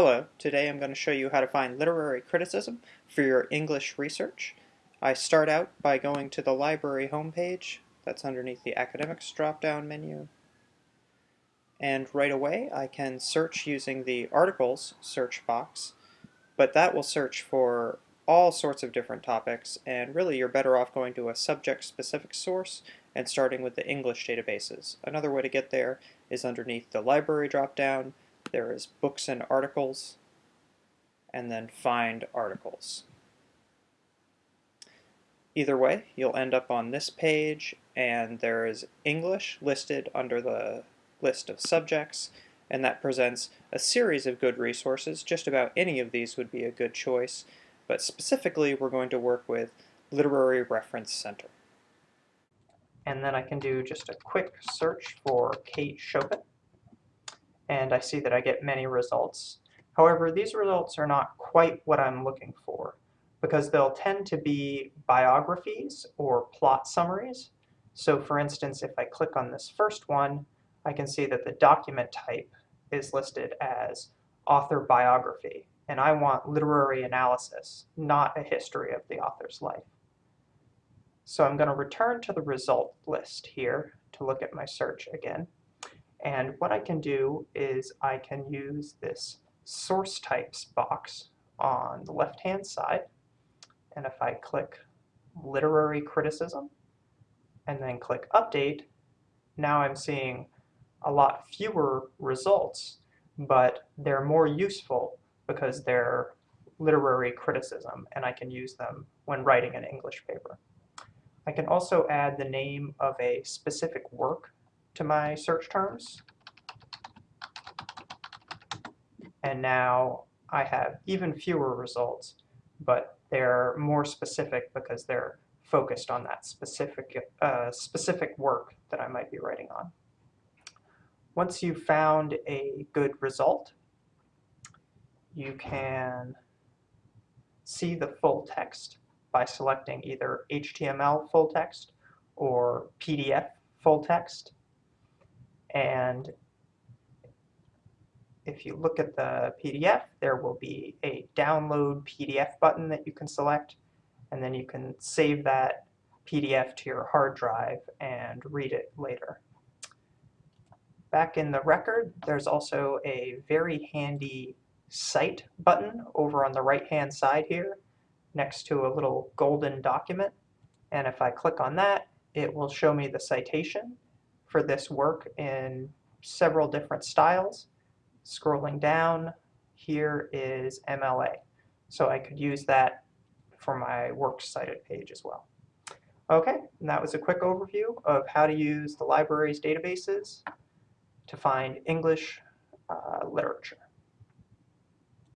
Hello, today I'm going to show you how to find literary criticism for your English research. I start out by going to the library homepage, that's underneath the academics drop-down menu. And right away I can search using the articles search box, but that will search for all sorts of different topics, and really you're better off going to a subject-specific source and starting with the English databases. Another way to get there is underneath the library drop-down, there is books and articles, and then find articles. Either way, you'll end up on this page, and there is English listed under the list of subjects, and that presents a series of good resources. Just about any of these would be a good choice, but specifically we're going to work with Literary Reference Center. And then I can do just a quick search for Kate Chopin and I see that I get many results. However, these results are not quite what I'm looking for because they'll tend to be biographies or plot summaries. So for instance, if I click on this first one, I can see that the document type is listed as author biography, and I want literary analysis, not a history of the author's life. So I'm going to return to the result list here to look at my search again. And what I can do is I can use this source types box on the left hand side and if I click literary criticism and then click update now I'm seeing a lot fewer results but they're more useful because they're literary criticism and I can use them when writing an English paper. I can also add the name of a specific work to my search terms. And now I have even fewer results, but they're more specific because they're focused on that specific, uh, specific work that I might be writing on. Once you've found a good result, you can see the full text by selecting either HTML full text or PDF full text. And if you look at the PDF, there will be a download PDF button that you can select, and then you can save that PDF to your hard drive and read it later. Back in the record, there's also a very handy Cite button over on the right-hand side here next to a little golden document. And if I click on that, it will show me the citation for this work in several different styles. Scrolling down, here is MLA. So I could use that for my Works Cited page as well. Okay, and that was a quick overview of how to use the library's databases to find English uh, literature.